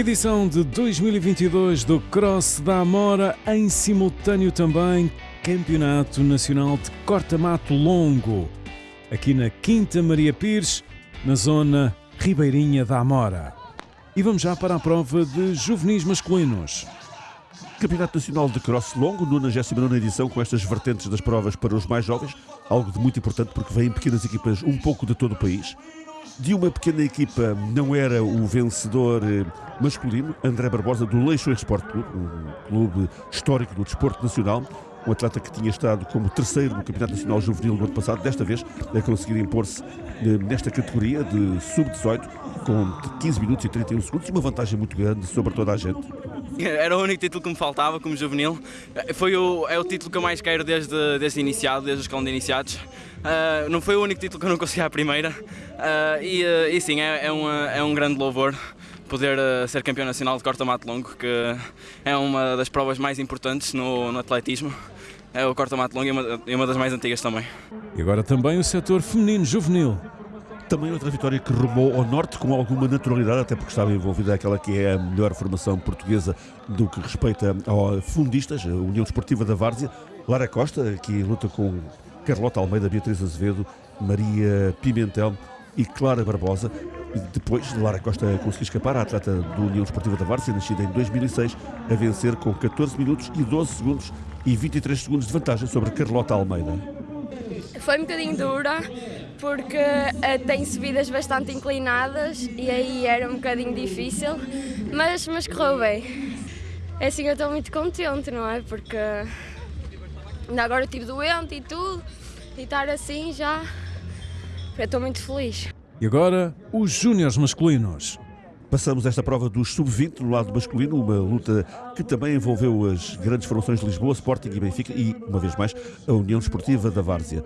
Edição de 2022 do Cross da Amora, em simultâneo também Campeonato Nacional de Corta-Mato Longo, aqui na Quinta Maria Pires, na zona ribeirinha da Amora. E vamos já para a prova de juvenis masculinos. Campeonato Nacional de Cross Longo, 99 edição, com estas vertentes das provas para os mais jovens, algo de muito importante porque vêm pequenas equipas um pouco de todo o país. De uma pequena equipa não era o vencedor eh, masculino, André Barbosa, do Leixo Sport Clube, um clube histórico do desporto nacional, um atleta que tinha estado como terceiro no Campeonato Nacional Juvenil no ano passado, desta vez a conseguir impor-se eh, nesta categoria de sub-18 com 15 minutos e 31 segundos e uma vantagem muito grande sobre toda a gente. Era o único título que me faltava como juvenil. Foi o, é o título que eu mais quero desde, desde iniciado, desde os escalão de iniciados. Uh, não foi o único título que eu não consegui à primeira. Uh, e, uh, e, sim, é, é, uma, é, um grande louvor poder ser campeão nacional de corta-mato longo, que é uma das provas mais importantes no, no atletismo. É o corta-mato longo e uma, uma das mais antigas também. E agora também o setor feminino juvenil. Também outra vitória que rumou ao norte com alguma naturalidade, até porque estava envolvida aquela que é a melhor formação portuguesa do que respeita a fundistas, a União Esportiva da Várzea. Lara Costa, que luta com Carlota Almeida, Beatriz Azevedo, Maria Pimentel e Clara Barbosa. Depois, Lara Costa conseguiu escapar, a atleta do União Esportiva da Várzea, nascida em 2006, a vencer com 14 minutos e 12 segundos e 23 segundos de vantagem sobre Carlota Almeida. Foi um bocadinho dura, porque uh, tem subidas bastante inclinadas e aí era um bocadinho difícil, mas, mas correu bem. É assim, eu estou muito contente, não é? Porque ainda agora estive doente e tudo, e estar assim já. Eu estou muito feliz. E agora, os júniores masculinos. Passamos esta prova dos sub-20 no lado masculino, uma luta que também envolveu as grandes formações de Lisboa, Sporting e Benfica e, uma vez mais, a União Esportiva da Várzea.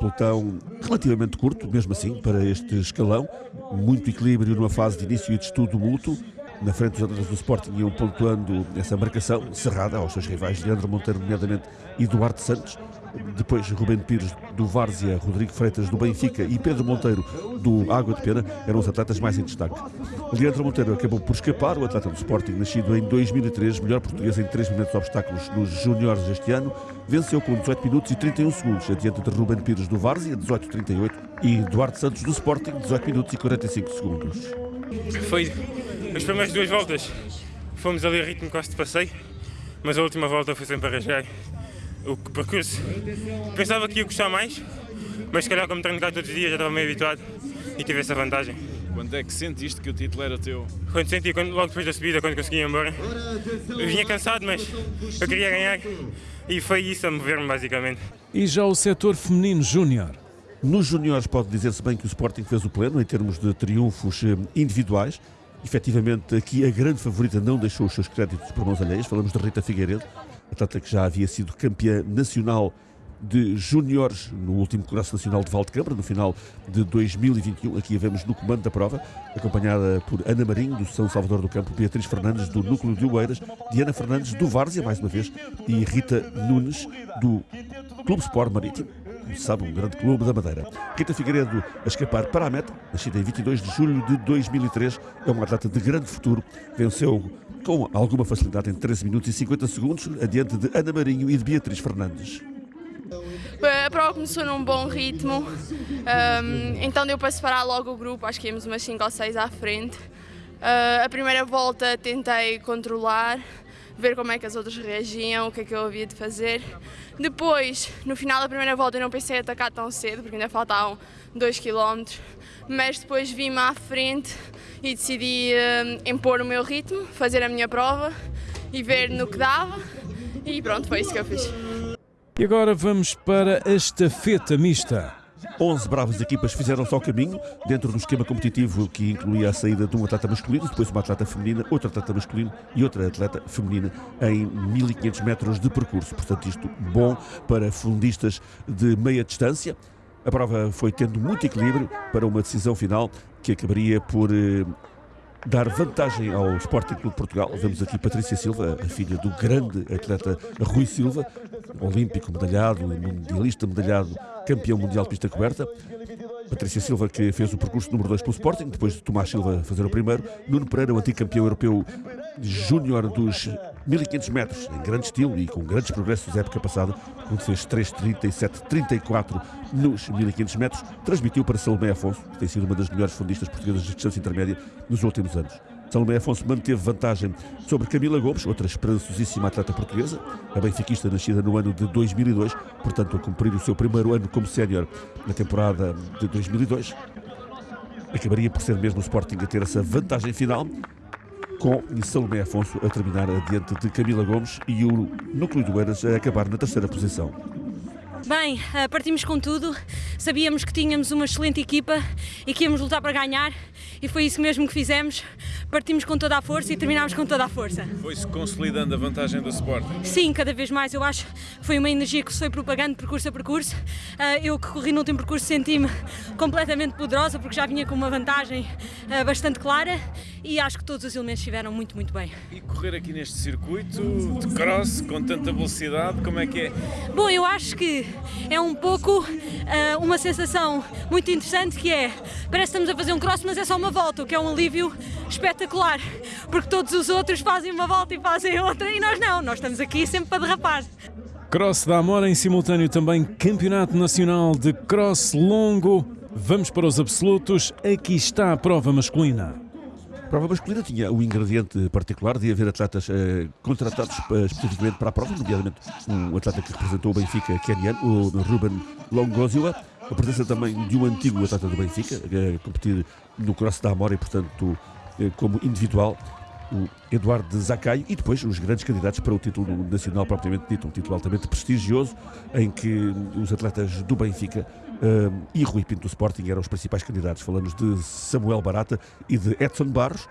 Pelotão relativamente curto, mesmo assim, para este escalão, muito equilíbrio numa fase de início e de estudo mútuo. Na frente dos atletas do Sporting iam pontuando essa marcação cerrada aos seus rivais, Leandro Monteiro, nomeadamente, e Duarte Santos. Depois, Rubén Pires do Várzea, Rodrigo Freitas do Benfica e Pedro Monteiro do Água de Pena eram os atletas mais em destaque. Leandro Monteiro acabou por escapar, o atleta do Sporting, nascido em 2003, melhor português em 3 minutos de obstáculos nos juniores este ano, venceu com 18 minutos e 31 segundos, adiante de Rubén Pires do Várzea, 18-38, e Duarte Santos do Sporting, 18 minutos e 45 segundos. Foi as primeiras duas voltas, fomos ali a ritmo quase de passeio, mas a última volta foi sempre a rasgar o percurso. Pensava que ia gostar mais, mas se calhar como treino cá todos os dias já estava meio habituado e tive essa vantagem. Quando é que sentiste que o título era teu? Quando senti, quando, logo depois da subida, quando consegui ir embora. Eu vinha cansado, mas eu queria ganhar e foi isso a mover-me basicamente. E já o setor feminino júnior? Nos júniores pode dizer-se bem que o Sporting fez o pleno em termos de triunfos eh, individuais. Efetivamente, aqui a grande favorita não deixou os seus créditos por mãos alheias. Falamos de Rita Figueiredo, atleta que já havia sido campeã nacional de júniores no último Congresso Nacional de Valdecâmara, no final de 2021. Aqui a vemos no comando da prova, acompanhada por Ana Marinho, do São Salvador do Campo, Beatriz Fernandes, do Núcleo de Oeiras, Diana Fernandes, do Várzea, mais uma vez, e Rita Nunes, do Clube Sport Marítimo. Sabe, um grande clube da Madeira. Rita Figueiredo a escapar para a meta, nascida em 22 de julho de 2003, é uma atleta de grande futuro, venceu com alguma facilidade em 13 minutos e 50 segundos, adiante de Ana Marinho e de Beatriz Fernandes. a prova começou num bom ritmo, um, então deu para separar logo o grupo, acho que íamos umas 5 ou 6 à frente. Uh, a primeira volta tentei controlar, ver como é que as outras reagiam, o que é que eu havia de fazer. Depois, no final da primeira volta, eu não pensei em atacar tão cedo, porque ainda faltavam 2 km, mas depois vim-me à frente e decidi uh, impor o meu ritmo, fazer a minha prova e ver no que dava. E pronto, foi isso que eu fiz. E agora vamos para a estafeta mista. 11 bravas equipas fizeram-se ao caminho, dentro do esquema competitivo que incluía a saída de um atleta masculino, depois uma atleta feminina, outro atleta masculino e outra atleta feminina em 1500 metros de percurso. Portanto, isto bom para fundistas de meia distância. A prova foi tendo muito equilíbrio para uma decisão final que acabaria por eh, dar vantagem ao Sporting Clube Portugal. Vemos aqui Patrícia Silva, a filha do grande atleta Rui Silva, olímpico medalhado, mundialista medalhado, campeão mundial de pista coberta. Patrícia Silva, que fez o percurso número 2 pelo Sporting, depois de Tomás Silva fazer o primeiro. Nuno Pereira, o antigo campeão europeu júnior dos 1500 metros, em grande estilo e com grandes progressos da época passada, quando fez 3.37-34 nos 1500 metros, transmitiu para Salomé Afonso, que tem sido uma das melhores fundistas portuguesas de distância intermédia nos últimos anos. Salomé Afonso manteve vantagem sobre Camila Gomes, outra esperançosíssima atleta portuguesa, a benfiquista nascida no ano de 2002, portanto a cumprir o seu primeiro ano como sénior na temporada de 2002. Acabaria por ser mesmo o Sporting a ter essa vantagem final, com Salomé Afonso a terminar adiante de Camila Gomes e o Núcleo do Eiras a acabar na terceira posição. Bem, eh, partimos com tudo, sabíamos que tínhamos uma excelente equipa e que íamos lutar para ganhar e foi isso mesmo que fizemos. Partimos com toda a força e terminámos com toda a força. Foi-se consolidando a vantagem do Sporting? Sim, cada vez mais. Eu acho que foi uma energia que se foi propagando percurso a percurso. Eh, eu que corri no último percurso senti-me completamente poderosa porque já vinha com uma vantagem eh, bastante clara e acho que todos os elementos estiveram muito, muito bem. E correr aqui neste circuito de cross com tanta velocidade, como é que é? Bom, eu acho que é um pouco uh, uma sensação muito interessante que é, parece que estamos a fazer um cross, mas é só uma volta, o que é um alívio espetacular, porque todos os outros fazem uma volta e fazem outra e nós não, nós estamos aqui sempre para derrapar. Cross da Amora em simultâneo também Campeonato Nacional de Cross Longo. Vamos para os absolutos, aqui está a prova masculina. Prova masculina. Tinha o ingrediente particular de haver atletas eh, contratados eh, especificamente para a prova, nomeadamente um atleta que representou o Benfica keniano, o Ruben Longozua, a presença também de um antigo atleta do Benfica, a competir no Cross da Amora e, portanto, eh, como individual, o Eduardo Zacaio e depois os grandes candidatos para o título nacional propriamente dito, um título altamente prestigioso em que os atletas do Benfica um, e Rui Pinto do Sporting eram os principais candidatos. Falamos de Samuel Barata e de Edson Barros.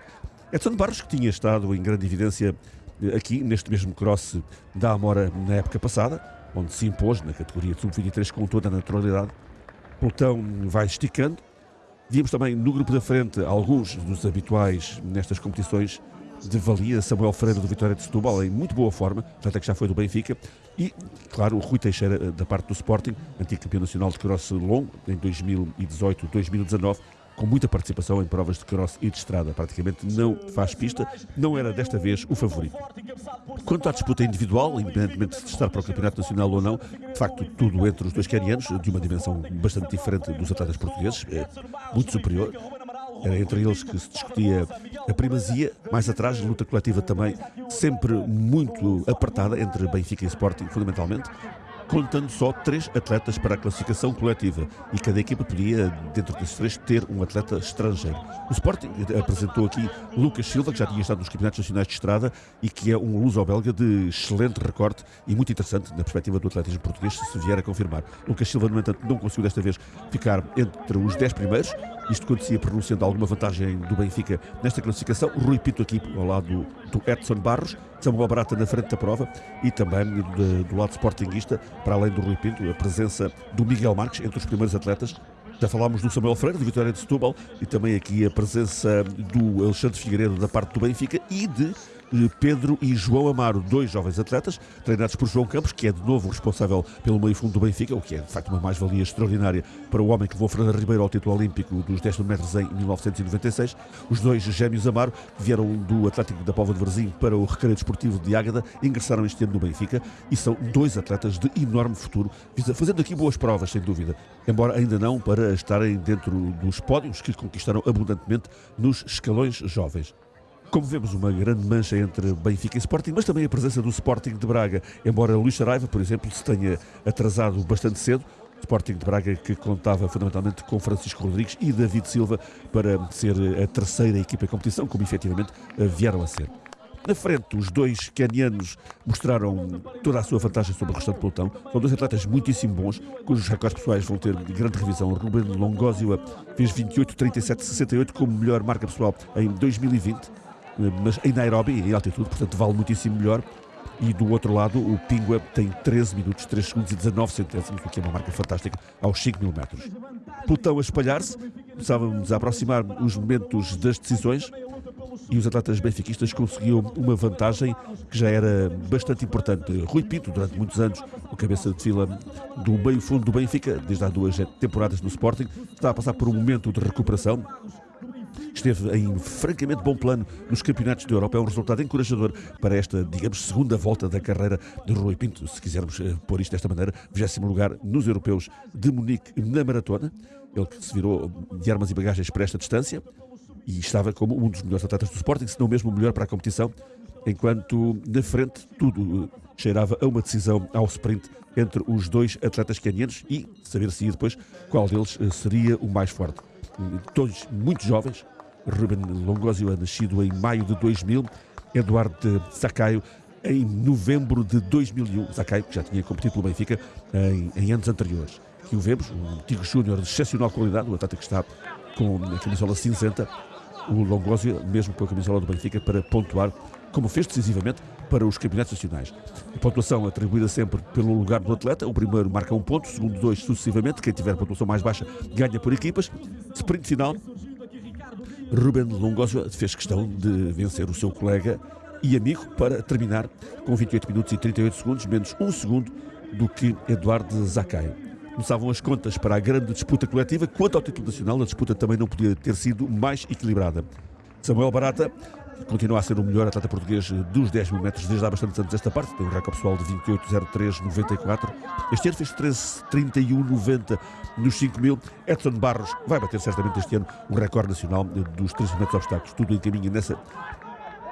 Edson Barros que tinha estado em grande evidência eh, aqui neste mesmo cross da Amora na época passada, onde se impôs na categoria de sub-23 com toda a naturalidade. O pelotão vai esticando. Víamos também no grupo da frente alguns dos habituais nestas competições de valia, Samuel Freire do Vitória de Setúbal em muito boa forma, até que já foi do Benfica, e, claro, o Rui Teixeira eh, da parte do Sporting, antigo campeão nacional de cross longo em 2018-2019, com muita participação em provas de cross e de estrada. Praticamente não faz pista, não era desta vez o favorito. Quanto à disputa individual, independentemente de estar para o Campeonato Nacional ou não, de facto, tudo entre os dois canianos, de uma dimensão bastante diferente dos atletas portugueses, é muito superior. Era entre eles que se discutia a primazia, mais atrás, luta coletiva também, sempre muito apertada entre Benfica e Sporting, fundamentalmente contando só três atletas para a classificação coletiva e cada equipa podia, dentro desses três, ter um atleta estrangeiro. O Sporting apresentou aqui Lucas Silva, que já tinha estado nos Campeonatos Nacionais de Estrada e que é um luso-belga de excelente recorte e muito interessante na perspectiva do atletismo português, se vier a confirmar. Lucas Silva, no entanto, não conseguiu desta vez ficar entre os dez primeiros, isto acontecia pronunciando alguma vantagem do Benfica nesta classificação. O Rui Pinto aqui ao lado do Edson Barros, Samuel Barata na frente da prova e também do, do lado sportinguista, para além do Rui Pinto, a presença do Miguel Marques entre os primeiros atletas. Já falámos do Samuel Freire, de Vitória de Setúbal, e também aqui a presença do Alexandre Figueiredo da parte do Benfica e de Pedro e João Amaro, dois jovens atletas, treinados por João Campos, que é de novo responsável pelo meio fundo do Benfica, o que é de facto uma mais-valia extraordinária para o homem que levou Fernando Ribeiro ao título olímpico dos 10 metros em 1996. Os dois gêmeos Amaro, vieram do Atlético da Póvoa de Varzim para o Recreio Desportivo de Ágada, ingressaram este ano no Benfica e são dois atletas de enorme futuro, fazendo aqui boas provas, sem dúvida, embora ainda não para estarem dentro dos pódios que conquistaram abundantemente nos escalões jovens. Como vemos, uma grande mancha entre Benfica e Sporting, mas também a presença do Sporting de Braga. Embora Luís Saraiva, por exemplo, se tenha atrasado bastante cedo, Sporting de Braga que contava fundamentalmente com Francisco Rodrigues e David Silva para ser a terceira equipa em competição, como efetivamente vieram a ser. Na frente, os dois canianos mostraram toda a sua vantagem sobre o restante pelotão. São dois atletas muitíssimo bons, cujos recordes pessoais vão ter grande revisão. Ruben Longosio fez 28, 37, 68 como melhor marca pessoal em 2020, mas em Nairobi, em altitude, portanto vale muitíssimo melhor. E do outro lado, o Pingua tem 13 minutos, 3 segundos e 19 centésimos, o que é uma marca fantástica, aos 5 mil metros. Pelotão a espalhar-se, começávamos a aproximar os momentos das decisões e os atletas benfiquistas conseguiam uma vantagem que já era bastante importante. Rui Pinto, durante muitos anos, o cabeça de fila do meio fundo do Benfica, desde há duas temporadas no Sporting, está a passar por um momento de recuperação. Esteve em francamente bom plano nos campeonatos da Europa. É um resultado encorajador para esta, digamos, segunda volta da carreira de Rui Pinto, se quisermos eh, pôr isto desta maneira. 20 lugar nos europeus de Munique na maratona. Ele que se virou de armas e bagagens para esta distância e estava como um dos melhores atletas do Sporting, se não mesmo o melhor para a competição, enquanto na frente tudo cheirava a uma decisão ao sprint entre os dois atletas canianos e saber-se depois qual deles eh, seria o mais forte. Todos muito jovens, Ruben Longosio é nascido em maio de 2000, Eduardo Sacaio em novembro de 2001, Sacaio que já tinha competido pelo Benfica em, em anos anteriores. Aqui o vemos, um antigo júnior de excepcional qualidade, o atleta que está com a camisola cinzenta, o Longosio, mesmo com a camisola do Benfica, para pontuar, como fez decisivamente para os campeonatos nacionais. A pontuação atribuída sempre pelo lugar do atleta, o primeiro marca um ponto, o segundo dois sucessivamente, quem tiver a pontuação mais baixa ganha por equipas. Sprint final, Ruben Longosio fez questão de vencer o seu colega e amigo para terminar com 28 minutos e 38 segundos, menos um segundo do que Eduardo Zacaio. Começavam as contas para a grande disputa coletiva. Quanto ao título nacional, a disputa também não podia ter sido mais equilibrada. Samuel Barata continua a ser o melhor atleta português dos 10 mil metros desde há bastantes anos esta parte. Tem um recorde pessoal de 28.03.94. Este ano fez 13.31.90 nos 5 mil. Edson Barros vai bater certamente este ano o recorde nacional dos 3 metros obstáculos. Tudo encaminha nessa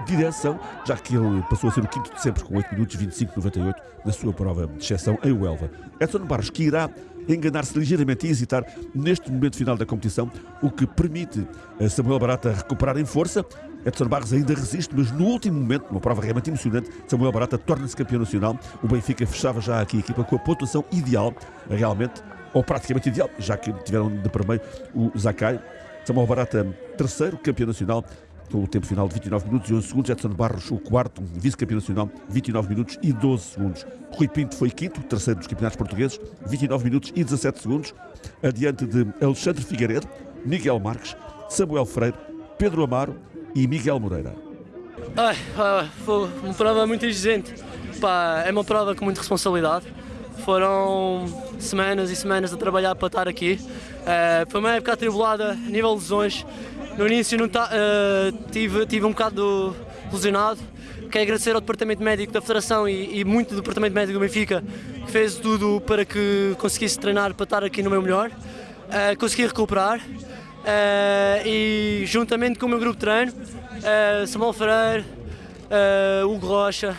direção, já que ele passou a ser o quinto de sempre com 8 minutos 25.98 na sua prova de exceção em Huelva. Edson Barros que irá enganar-se ligeiramente e hesitar neste momento final da competição, o que permite a Samuel Barata recuperar em força. Edson Barros ainda resiste, mas no último momento, numa prova realmente emocionante, Samuel Barata torna-se campeão nacional. O Benfica fechava já aqui a equipa com a pontuação ideal, realmente, ou praticamente ideal, já que tiveram de primeiro o Zakai. Samuel Barata, terceiro campeão nacional, com o tempo final de 29 minutos e 11 segundos. Edson Barros, o quarto vice-campeão nacional, 29 minutos e 12 segundos. Rui Pinto foi quinto, terceiro dos campeonatos portugueses, 29 minutos e 17 segundos. Adiante de Alexandre Figueiredo, Miguel Marques, Samuel Freire, Pedro Amaro e Miguel Moreira. Ai, foi uma prova muito exigente. É uma prova com muita responsabilidade. Foram semanas e semanas a trabalhar para estar aqui. Uh, foi uma época atribulada a nível de lesões. No início não tá, uh, tive, tive um bocado lesionado. Quero agradecer ao Departamento Médico da Federação e, e, muito do Departamento Médico do Benfica que fez tudo para que conseguisse treinar para estar aqui no meu melhor. Uh, consegui recuperar uh, e juntamente com o meu grupo de treino, uh, Samuel Freire, uh, Hugo Rocha,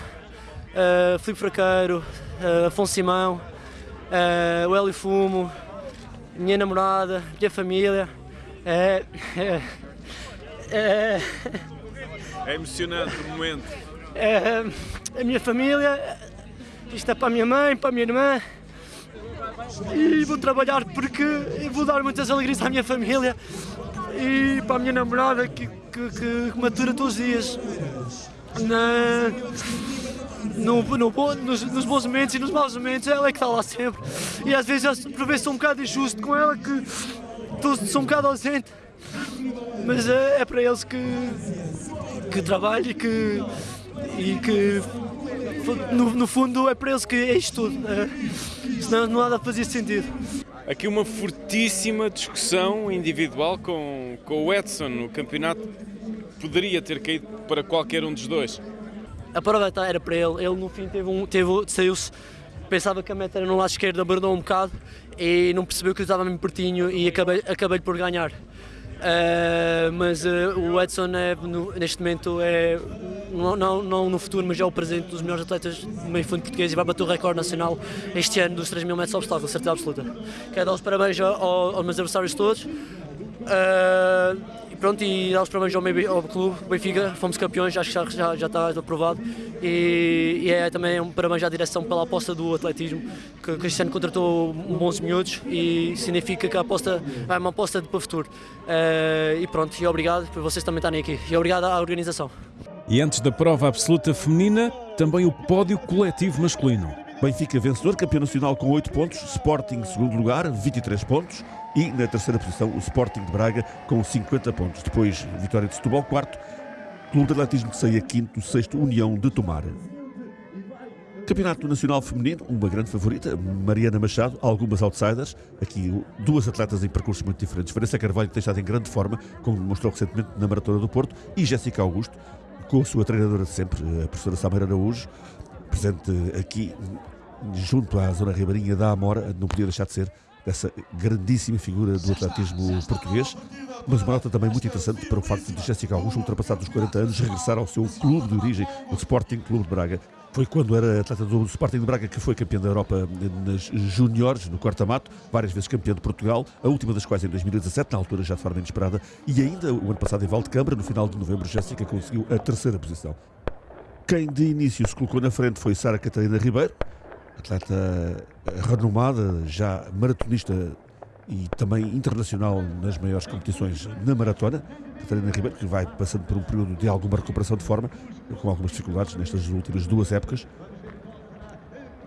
uh, Filipe Fraqueiro, uh, Afonso Simão, uh, o Hélio Fumo, minha namorada, minha família. É, é, é, é emocionante o momento. A minha família, isto é para a minha mãe, para a minha irmã. E vou trabalhar porque vou dar muitas alegrias à minha família e para a minha namorada que, que, que matura todos os dias. Na, no, no, nos, nos, bons momentos e nos maus momentos, ela é que está lá sempre. E às vezes eu por vezes sou um bocado injusto com ela, que sou um bocado ausente. Mas é, é para eles que, que trabalho e que, e que no, no, fundo é para eles que é isto tudo. É, não nada fazia sentido. Aqui uma fortíssima discussão individual com, com o Edson. O campeonato poderia ter caído para qualquer um dos dois. A prova era para ele. Ele no fim teve um, teve, saiu-se, pensava que a meta era no lado esquerdo, abordou um bocado e não percebeu que eu estava mesmo pertinho e acabei, acabei por ganhar. Uh, mas uh, o Edson é, no, neste momento é não, não, não, no futuro, mas é o presente dos melhores atletas do meio fundo português e vai bater o recorde nacional este ano dos 3 mil metros obstáculos, certeza absoluta. Quero dar os parabéns ao, aos meus adversários todos. Uh, pronto, e dar os parabéns ao, meu, ao clube, Benfica, fomos campeões, acho que já, já, já está aprovado. E, e, é também um parabéns à direção pela aposta do atletismo, que, que este ano contratou bons miúdos e significa que a aposta é uma aposta para o futuro. Uh, e pronto, e obrigado por vocês também estarem aqui. E obrigado à organização. E antes da prova absoluta feminina, também o pódio coletivo masculino. Benfica vencedor, campeão nacional com 8 pontos, Sporting segundo lugar, 23 pontos e na terceira posição o Sporting de Braga com 50 pontos. Depois, vitória de Setúbal, quarto, Clube de Atletismo de Ceia, quinto, sexto, União de Tomar. Campeonato Nacional Feminino, uma grande favorita, Mariana Machado, algumas outsiders, aqui duas atletas em percursos muito diferentes. Vanessa Carvalho tem estado em grande forma, como demonstrou recentemente na Maratona do Porto, e Jéssica Augusto, com a sua treinadora de sempre, a professora Samara Araújo, presente aqui junto à zona ribeirinha da Amora, não podia deixar de ser essa grandíssima figura do atletismo português, mas uma nota também muito interessante para o facto de Jéssica Augusto, ultrapassados os 40 anos, regressar ao seu clube de origem, o Sporting Clube de Braga. Foi quando era atleta do Sporting de Braga que foi campeão da Europa nas juniores, no corta-mato, várias vezes campeão de Portugal, a última das quais em 2017, na altura já de forma inesperada, e ainda o ano passado em Valdecambra, no final de novembro, Jéssica conseguiu a terceira posição. Quem de início se colocou na frente foi Sara Catarina Ribeiro, atleta renomada, já maratonista e também internacional nas maiores competições na maratona. Catarina Ribeiro, que vai passando por um período de alguma recuperação de forma, com algumas dificuldades nestas últimas duas épocas.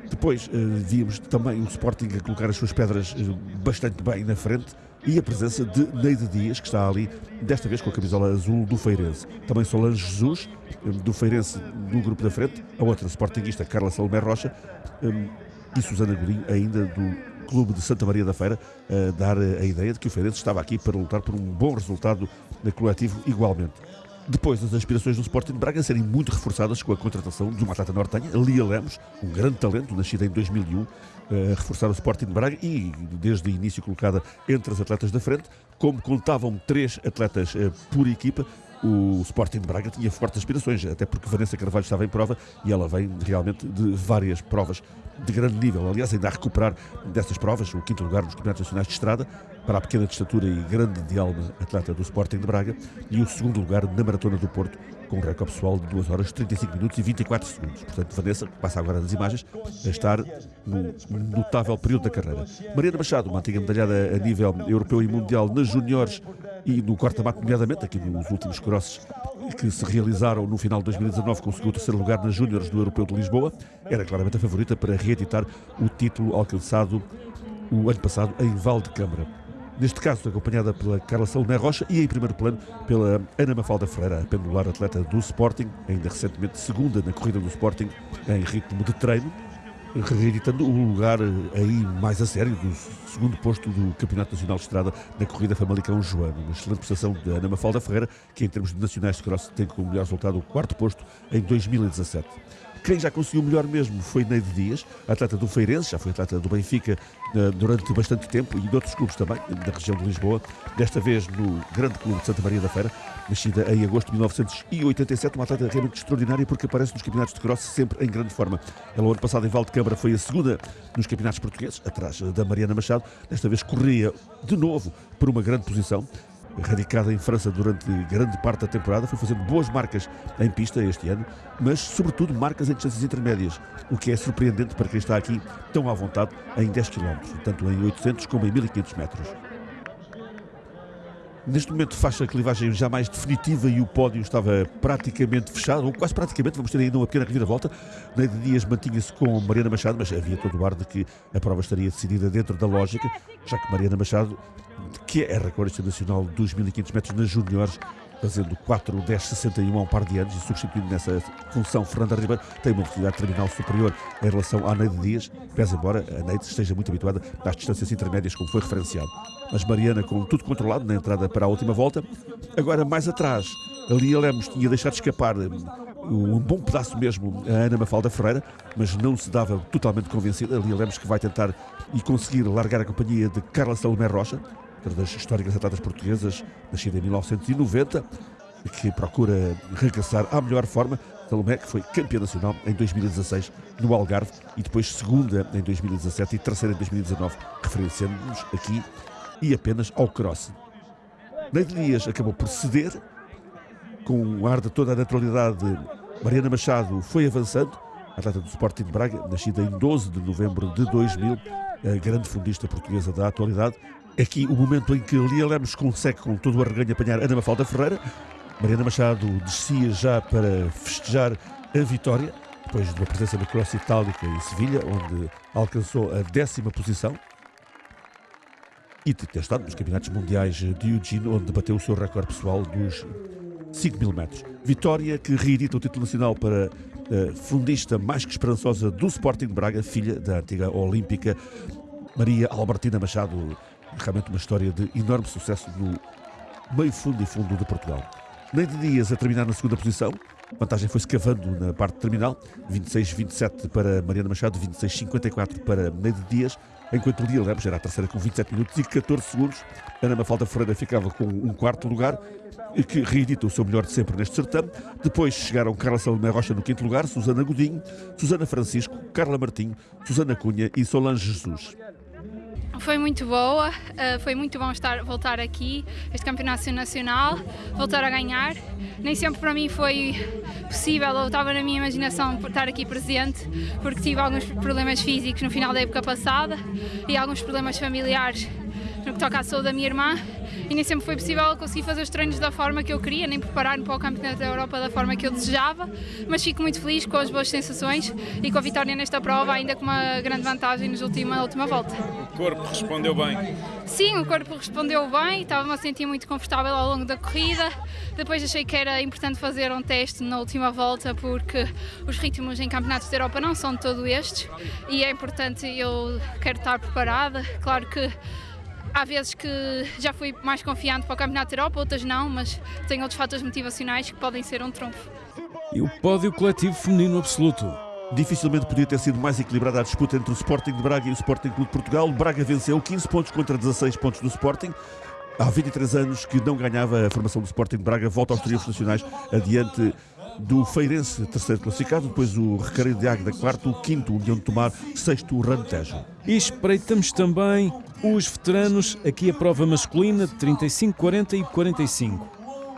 Depois eh, víamos também o Sporting a colocar as suas pedras eh, bastante bem na frente e a presença de Neide Dias, que está ali, desta vez com a camisola azul do Feirense. Também Solange Jesus, eh, do Feirense, no grupo da frente, a outra Sportingista, Carla Salomé Rocha, e Susana Godinho, ainda do Clube de Santa Maria da Feira, a dar a ideia de que o Feirense estava aqui para lutar por um bom resultado coletivo igualmente. Depois, as aspirações do Sporting de Braga serem muito reforçadas com a contratação de uma atleta nortenha, Lia Lemos, um grande talento, nascida em 2001, a reforçar o Sporting de Braga e, desde o início, colocada entre as atletas da frente. Como contavam três atletas eh, por equipa, o Sporting de Braga tinha fortes aspirações, até porque Vanessa Carvalho estava em prova e ela vem realmente de várias provas de grande nível. Aliás, ainda a recuperar dessas provas, o quinto lugar nos Campeonatos Nacionais de Estrada, para a pequena de estatura e grande de alma atleta do Sporting de Braga, e o segundo lugar na Maratona do Porto, com um recorde pessoal de 2 horas 35 minutos e 24 segundos. Portanto, Vanessa, que passa agora nas imagens, a estar num notável período da carreira. Mariana Machado, uma antiga medalhada a nível europeu e mundial nas juniores e no corta-mato, nomeadamente, aqui nos últimos crosses que se realizaram no final de 2019, conseguiu o terceiro lugar nas júniores do Europeu de Lisboa. Era claramente a favorita para reeditar o título alcançado o ano passado em Val de Câmara neste caso acompanhada pela Carla Salomé Rocha e em primeiro plano pela Ana Mafalda Ferreira, a pendular atleta do Sporting, ainda recentemente segunda na corrida do Sporting em ritmo de treino, reeditando o lugar eh, aí mais a sério do segundo posto do Campeonato Nacional de Estrada na corrida Famalicão Joano. Uma excelente prestação de Ana Mafalda Ferreira, que em termos de nacionais de cross tem como melhor resultado o quarto posto em 2017. Quem já conseguiu melhor mesmo foi Neide Dias, atleta do Feirense, já foi atleta do Benfica eh, durante bastante tempo e de outros clubes também, da região de Lisboa, desta vez no Grande Clube de Santa Maria da Feira, nascida em agosto de 1987, uma atleta realmente extraordinária porque aparece nos campeonatos de cross sempre em grande forma. Ela, ano passado, em Valdecâmara, foi a segunda nos campeonatos portugueses, atrás da Mariana Machado, desta vez corria de novo por uma grande posição radicada em França durante grande parte da temporada, foi fazendo boas marcas em pista este ano, mas sobretudo marcas em distâncias intermédias, o que é surpreendente para quem está aqui tão à vontade em 10 km, tanto em 800 como em 1500 metros. Neste momento faz a clivagem já mais definitiva e o pódio estava praticamente fechado, ou quase praticamente, vamos ter ainda uma pequena reviravolta. Neide Dias mantinha-se com Mariana Machado, mas havia todo o ar de que a prova estaria decidida dentro da lógica, já que Mariana Machado, que é recordista nacional dos 1500 metros nas juniores, fazendo 4 10 61 há um par de anos e substituindo nessa função Fernanda Ribeiro, tem uma velocidade terminal superior em relação à Neide Dias, pese embora a Neide esteja muito habituada às distâncias intermédias, como foi referenciado. Mas Mariana, com tudo controlado na entrada para a última volta, agora mais atrás, a Lia Lemos tinha deixado escapar um bom pedaço mesmo a Ana Mafalda Ferreira, mas não se dava totalmente convencida. A Lia Lemos que vai tentar e conseguir largar a companhia de Carla Salomé Rocha, das históricas atletas portuguesas, nascida em 1990, que procura regressar à melhor forma. Salomé, que foi campeã nacional em 2016 no Algarve e depois segunda em 2017 e terceira em 2019, referenciando-nos aqui e apenas ao cross. Neide Dias acabou por ceder, com um ar de toda a naturalidade. Mariana Machado foi avançando, atleta do Sporting de Braga, nascida em 12 de novembro de 2000, a grande fundista portuguesa da atualidade. Aqui o momento em que Lia Lemos consegue com todo o arreganho apanhar Ana Mafalda Ferreira. Mariana Machado descia já para festejar a vitória, depois de uma presença na Cross Itálica em Sevilha, onde alcançou a décima posição. E de ter estado nos campeonatos mundiais de Eugene, onde bateu o seu recorde pessoal dos 5 mil metros. Vitória que reedita o título nacional para a fundista mais que esperançosa do Sporting de Braga, filha da antiga olímpica Maria Albertina Machado. Realmente uma história de enorme sucesso no meio fundo e fundo de Portugal. Neide Dias a terminar na segunda posição. A vantagem foi-se cavando na parte terminal. 26-27 para Mariana Machado, 26-54 para Neide Dias enquanto Lia Lemos era a terceira com 27 minutos e 14 segundos. Ana Mafalda Ferreira ficava com um quarto lugar, que reedita o seu melhor de sempre neste certame. Depois chegaram Carla Salomé Rocha no quinto lugar, Susana Godinho, Susana Francisco, Carla Martinho, Susana Cunha e Solange Jesus. Foi muito boa, eh, foi muito bom estar, voltar aqui, este campeonato nacional, voltar a ganhar. Nem sempre para mim foi possível, ou estava na minha imaginação estar aqui presente, porque tive alguns problemas físicos no final da época passada e alguns problemas familiares no que toca à saúde da minha irmã e nem sempre foi possível conseguir fazer os treinos da forma que eu queria, nem preparar-me para o Campeonato da Europa da forma que eu desejava, mas fico muito feliz com as boas sensações e com a vitória nesta prova, ainda com uma grande vantagem na última, última volta. O corpo respondeu bem? Sim, o corpo respondeu bem, estava-me a sentir muito confortável ao longo da corrida. Depois achei que era importante fazer um teste na última volta porque os ritmos em campeonatos da Europa não são de todo estes e é importante eu quero estar preparada. Claro que Há vezes que já fui mais confiante para o Campeonato da Europa, outras não, mas tenho outros fatores motivacionais que podem ser um trunfo. E o pódio coletivo feminino absoluto. Dificilmente podia ter sido mais equilibrada a disputa entre o Sporting de Braga e o Sporting Clube de Portugal. Braga venceu 15 pontos contra 16 pontos do Sporting. Há 23 anos que não ganhava a formação do Sporting de Braga, volta aos triunfos nacionais adiante do Feirense, terceiro classificado, depois o Recareio de Águeda, quarto, o quinto, União de Tomar, sexto, o Rantejo. E espreitamos também os veteranos, aqui a prova masculina de 35, 40 e 45.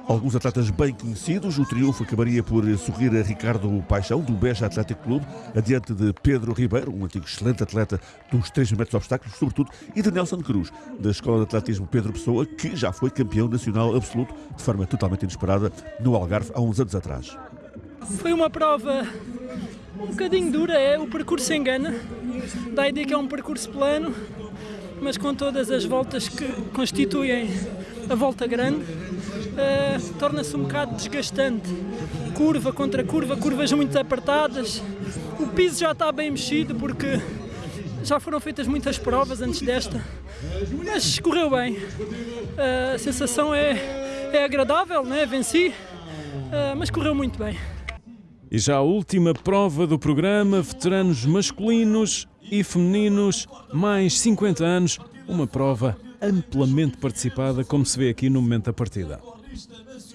Alguns atletas bem conhecidos, o triunfo acabaria por sorrir a Ricardo Paixão, do Beja Atlético Clube, adiante de Pedro Ribeiro, um antigo excelente atleta dos 3 metros de obstáculos, sobretudo, e de Nelson Cruz, da Escola de Atletismo Pedro Pessoa, que já foi campeão nacional absoluto, de forma totalmente inesperada, no Algarve, há uns anos atrás. Foi uma prova um bocadinho dura, é, o percurso engana, dá a ideia que é um percurso plano, mas com todas as voltas que constituem a volta grande, uh, torna-se um bocado desgastante. Curva contra curva, curvas muito apertadas. O piso já está bem mexido porque já foram feitas muitas provas antes desta, mas correu bem. Uh, a sensação é, é agradável, né? venci, uh, mas correu muito bem. E já a última prova do programa, veteranos masculinos e femininos, mais 50 anos, uma prova amplamente participada, como se vê aqui no momento da partida.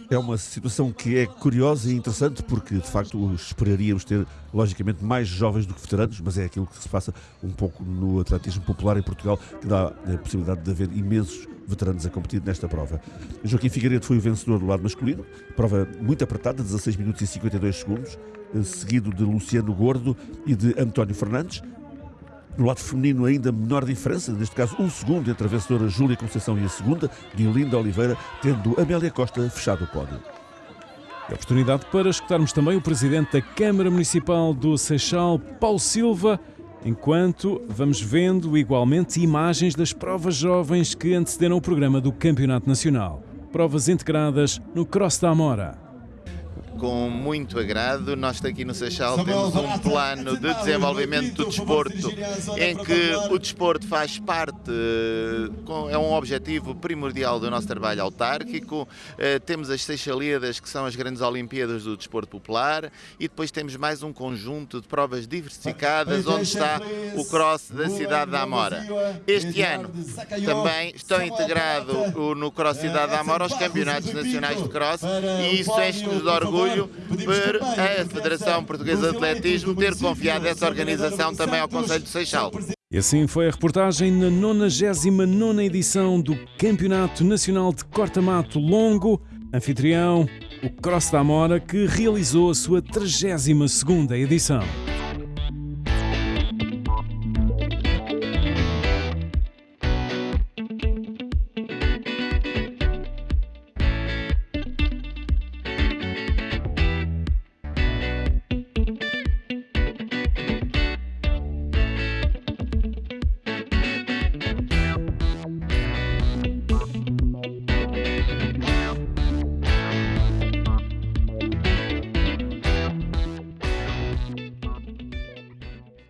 É uma situação que é curiosa e interessante porque, de facto, esperaríamos ter, logicamente, mais jovens do que veteranos, mas é aquilo que se passa um pouco no atletismo popular em Portugal, que dá a possibilidade de haver imensos veteranos a competir nesta prova. Joaquim Figueiredo foi o vencedor do lado masculino, prova muito apertada, 16 minutos e 52 segundos, seguido de Luciano Gordo e de António Fernandes. No lado feminino, ainda menor diferença, neste caso um segundo entre a vencedora Júlia Conceição e a segunda, Diolinda Oliveira, tendo Amélia Costa fechado o pódio. E oportunidade para escutarmos também o presidente da Câmara Municipal do Seixal, Paulo Silva, enquanto vamos vendo igualmente imagens das provas jovens que antecederam o programa do Campeonato Nacional. provas integradas no Cross da Amora com muito agrado. Nós aqui no Seixal temos um plano de desenvolvimento do desporto em que o desporto faz parte, é um objetivo primordial do nosso trabalho autárquico. Eh, temos as Seixalíadas, que são as grandes Olimpíadas do desporto popular, e depois temos mais um conjunto de provas diversificadas, onde está o cross da cidade da Amora. Este ano também estão integrados no Cross Cidade da Amora os campeonatos nacionais de cross, e isso enche-nos de orgulho orgulho por a Federação Portuguesa de Atletismo ter confiado essa organização também ao Conselho de Seixal. E assim foi a reportagem na 99 edição do Campeonato Nacional de Corta-Mato Longo, anfitrião, o Cross da Amora, que realizou a sua 32ª edição.